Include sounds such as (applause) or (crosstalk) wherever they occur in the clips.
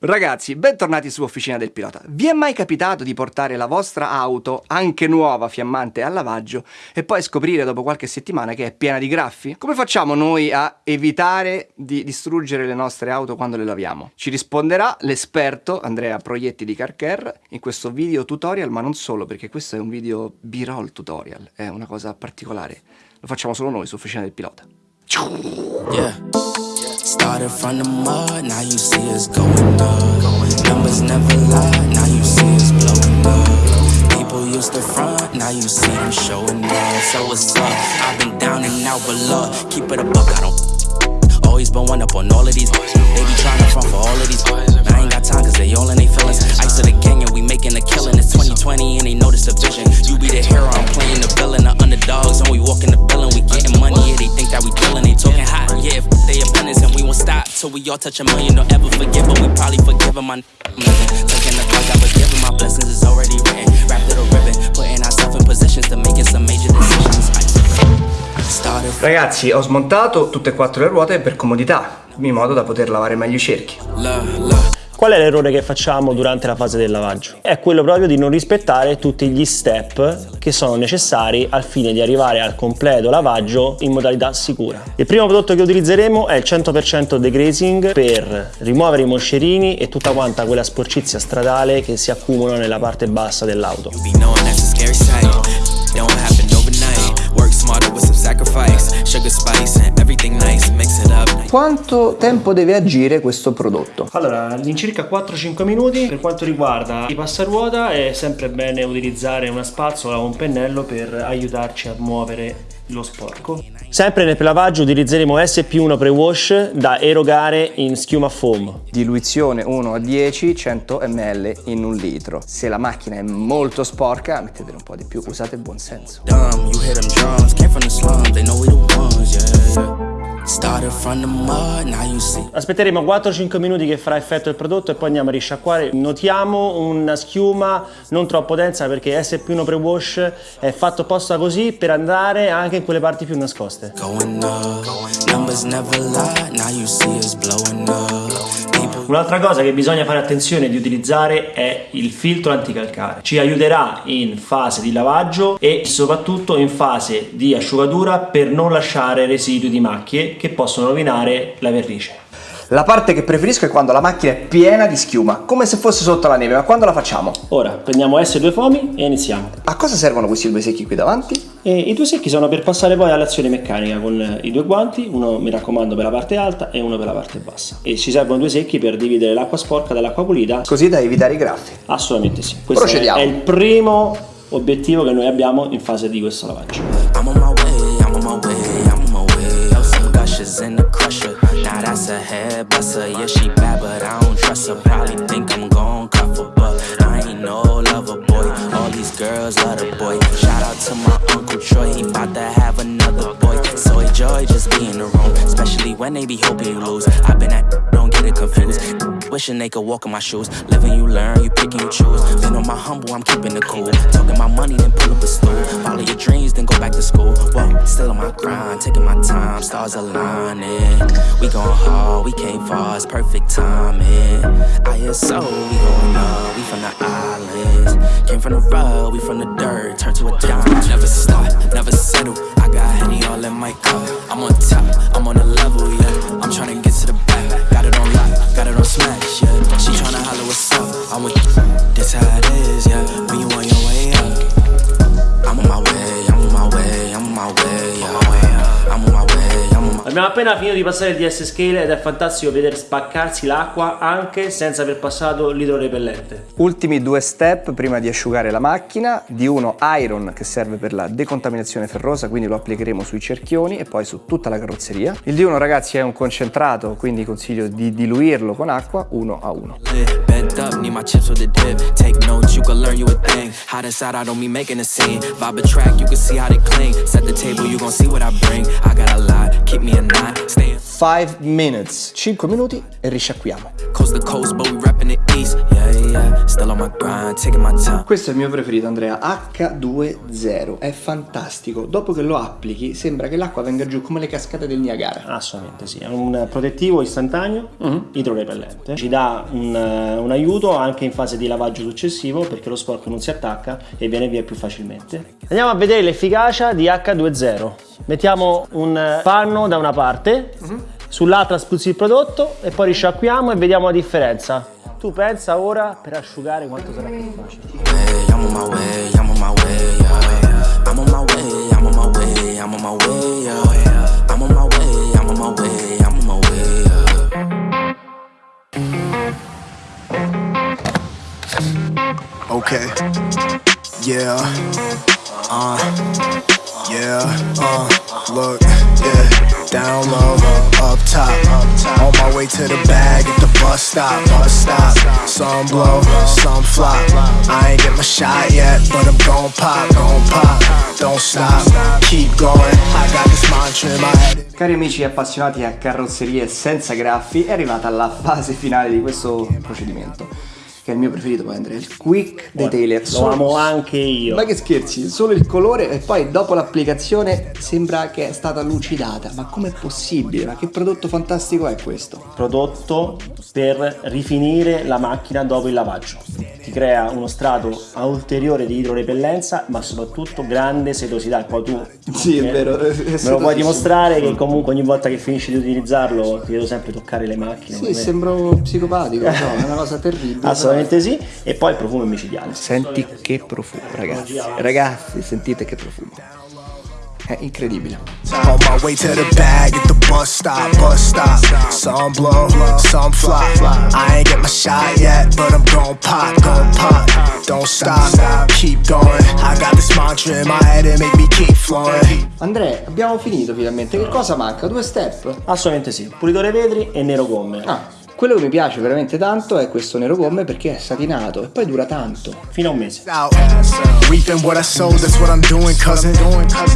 Ragazzi, bentornati su Officina del Pilota. Vi è mai capitato di portare la vostra auto, anche nuova, fiammante, al lavaggio e poi scoprire dopo qualche settimana che è piena di graffi? Come facciamo noi a evitare di distruggere le nostre auto quando le laviamo? Ci risponderà l'esperto Andrea Proietti di Carcare in questo video tutorial, ma non solo, perché questo è un video B-roll tutorial, è una cosa particolare. Lo facciamo solo noi su Officina del Pilota. Yeah. Started from the mud, now you see us going up. Numbers never lie, now you see us blowing up. People used to front, now you see them showing up. So what's up? I've been down and out, but love, keep it a buck, I don't. Always been one up on all of these. They be trying to front for all of these. I ain't got time, cause they all in they feelings. Ice of the gang, and we making a killing. It's 2020, and they notice the vision. You be the hero, I'm playing the villain, the underdogs, and we walk in the building. We getting money, yeah, they think that we dealing. They talking hot, yeah, if they opponents, and we won't stop till we all touch a million. Don't ever forgive, but we probably forgive them. My taking the clock, I was giving my blessings is already written. Wrapped it a ribbon, putting ourselves in positions to making some major decisions. Ragazzi, ho smontato tutte e quattro le ruote per comodità, in modo da poter lavare meglio i cerchi. Qual è l'errore che facciamo durante la fase del lavaggio? È quello proprio di non rispettare tutti gli step che sono necessari al fine di arrivare al completo lavaggio in modalità sicura. Il primo prodotto che utilizzeremo è il 100% degrazing per rimuovere i moscerini e tutta quanta quella sporcizia stradale che si accumula nella parte bassa dell'auto. Quanto tempo deve agire questo prodotto? Allora, all'incirca 4-5 minuti. Per quanto riguarda i passaruota è sempre bene utilizzare una spazzola o un pennello per aiutarci a muovere lo sporco. Sempre nel lavaggio utilizzeremo SP1 Pre-Wash da erogare in schiuma foam. Diluizione 1 a 10, 100 ml in un litro. Se la macchina è molto sporca, mettetene un po' di più, usate buon senso. Dumb, Aspetteremo 4-5 minuti che farà effetto il prodotto e poi andiamo a risciacquare. Notiamo una schiuma non troppo densa perché SP1 Pre-Wash è fatto apposta così per andare anche in quelle parti più nascoste. Going up. Numbers never lie. Now you see us blowing up. Un'altra cosa che bisogna fare attenzione di utilizzare è il filtro anticalcare. Ci aiuterà in fase di lavaggio e soprattutto in fase di asciugatura per non lasciare residui di macchie che possono rovinare la vernice. La parte che preferisco è quando la macchina è piena di schiuma, come se fosse sotto la neve, ma quando la facciamo? Ora prendiamo S2 foami e iniziamo. A cosa servono questi due secchi qui davanti? E I due secchi sono per passare poi all'azione meccanica con i due guanti, uno mi raccomando per la parte alta e uno per la parte bassa. E ci servono due secchi per dividere l'acqua sporca dall'acqua pulita? Così da evitare i graffi. Assolutamente sì. Questo è, Procediamo. è il primo obiettivo che noi abbiamo in fase di questo lavaggio. I'm on my way, I'm on my way, I'm on my way. Throw Now that's a head buster. Yeah, she bad, but I don't trust her. Probably think I'm gon' cuff her, but I ain't no lover boy. All these girls love the boy. Shout out to my uncle Troy, he bout to have another boy. So enjoy just being in the room, especially when they be hoping you lose. I've been at, don't get it confused. Wishing they could walk in my shoes. Living you learn, you pick and you choose. Been on my humble, I'm keeping it cool. Talking my money, then pull up a stool. Follow your dreams, then go back to school. Whoa, still on my grind, taking my time, stars aligning. We going hard, we came far, it's perfect timing. I hear so, we going up, we from the islands. Came from the rug, we from the dirt, turn to a diamond. Never stop, never settle. I got honey all in my cup. I'm on top, I'm on a level, yeah. I'm tryna get to appena finito di passare il DS Scale ed è fantastico vedere spaccarsi l'acqua anche senza aver passato l'idrorepellente. Ultimi due step prima di asciugare la macchina, di uno iron che serve per la decontaminazione ferrosa, quindi lo applicheremo sui cerchioni e poi su tutta la carrozzeria. Il di uno ragazzi è un concentrato, quindi consiglio di diluirlo con acqua uno a uno. keep me a knot. Staying 5 minutes, 5 minuti e risciacquiamo. Coast to coast, but we reppin' in the east, yeah, yeah. Still on my grind, taking my time. Questo è il mio preferito Andrea, H2O, è fantastico. Dopo che lo applichi sembra che l'acqua venga giù come le cascate del Niagara. Assolutamente sì, è un protettivo istantaneo idrorepellente. Ci dà un, eh, un aiuto anche in fase di lavaggio successivo perché lo sporco non si attacca e viene via più facilmente. Andiamo a vedere l'efficacia di H2O. Mettiamo un eh, panno da una parte, sull'altra spruzzi il prodotto e poi risciacquiamo e vediamo la differenza. Tu pensa ora per asciugare quanto sarà più facile. Okay. Yeah. Uh. Yeah. Uh. Look. Yeah. Down low. Up top. On my way to the bag at the bus stop. Bus stop. Some blow. Some flop. I ain't get my shot yet, but I'm gon' pop. Gon' pop. Don't stop. Keep going. I got this mantra in my head. Cari amici appassionati a carrozzerie senza graffi, è arrivata la fase finale di questo procedimento. Che è il mio preferito poi Andrea, il quick detailer. Lo amo anche io. Ma che scherzi, solo il colore e poi dopo l'applicazione sembra che è stata lucidata. Ma com'è possibile? Ma che prodotto fantastico è questo? prodotto per rifinire la macchina dopo il lavaggio. Ti crea uno strato ulteriore di idrorepellenza, ma soprattutto grande sedosità. Poi tu Sì, è me- vero, è Me lo puoi dimostrare che comunque ogni volta che finisci di utilizzarlo ti vedo sempre toccare le macchine. Sì, sembro psicopatico, no, è una cosa terribile. (laughs) Assolutamente sì. E poi il profumo è micidiale. Senti che profumo, ragazzi. Ragazzi, sentite che profumo. È incredibile. On my way to the bag at the bus stop, bus stop. Some blow, some flop. I ain't get my shot yet, but I'm gon' pop, gon' pop. Don't stop, keep going. I got this mantra in my head and make me keep flowing. Andrea, abbiamo finito finalmente. Che cosa manca? Due step? Assolutamente sì. Pulitore vetri e nero gomme. Ah, quello che mi piace veramente tanto è questo nero gomme perché è satinato e poi dura tanto. Fino a un mese. Out, reaping what I sowed, that's what I'm doing, cousin.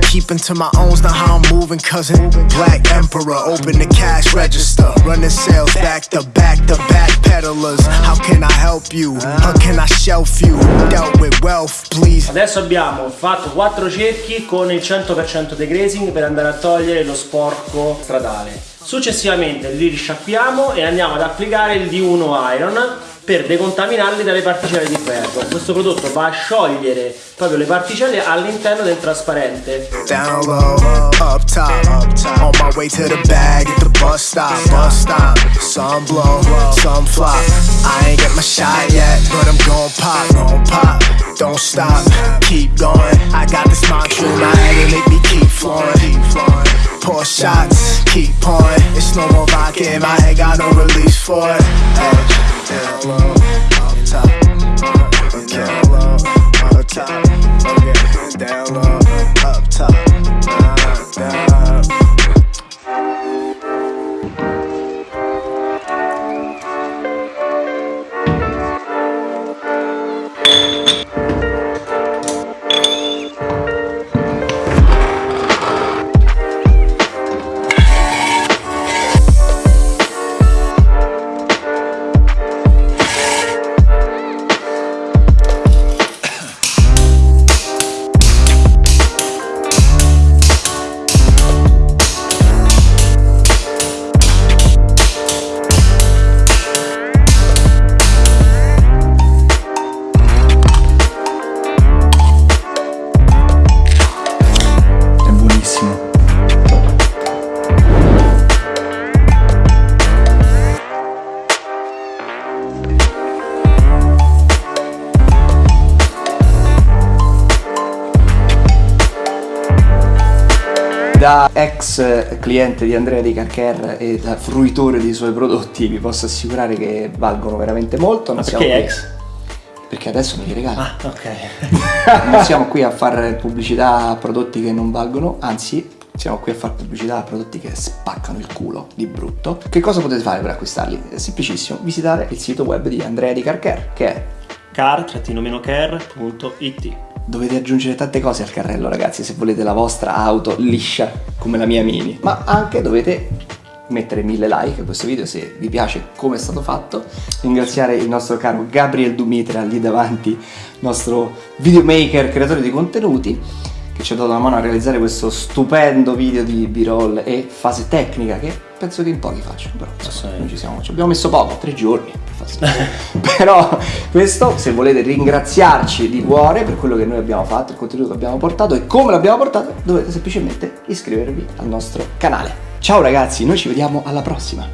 Keeping to my owns, not how I'm moving, cousin. Black Emperor, open the cash register. Running sales back to back to back peddlers. How can I help you? How can I shelf you? Dealt with wealth, please. Adesso abbiamo fatto quattro cerchi con il 100% degrazing per andare a togliere lo sporco stradale. Successivamente li risciacquiamo e andiamo ad applicare il D1 Iron per decontaminarli dalle particelle di ferro. Questo prodotto va a sciogliere proprio le particelle all'interno del trasparente. Don't stop, keep going. I got this mantra in my head and make me keep flowing. Pour shots, keep pouring. It's no more vodka in my head, got no release for it. Hey, top. Ex cliente di Andrea Di Carcher e da fruitore dei suoi prodotti vi posso assicurare che valgono veramente molto. Non Ma siamo perché qui- ex? Perché adesso me li regala. Ah, ok. (laughs) non siamo qui a fare pubblicità a prodotti che non valgono, anzi siamo qui a fare pubblicità a prodotti che spaccano il culo di brutto. Che cosa potete fare per acquistarli? È semplicissimo, visitare il sito web di Andrea di Carcare, che è car-care.it Dovete aggiungere tante cose al carrello, ragazzi, se volete la vostra auto liscia come la mia Mini. Ma anche dovete mettere mille like a questo video se vi piace come è stato fatto, ringraziare il nostro caro Gabriel Dumitra lì davanti, nostro videomaker, creatore di contenuti, che ci ha dato la mano a realizzare questo stupendo video di b-roll e fase tecnica che penso che in pochi facciano, però noi ci, siamo, ci abbiamo messo poco, tre giorni. (laughs) però questo se volete ringraziarci di cuore per quello che noi abbiamo fatto, il contenuto che abbiamo portato e come l'abbiamo portato, dovete semplicemente iscrivervi al nostro canale. Ciao ragazzi, noi ci vediamo alla prossima!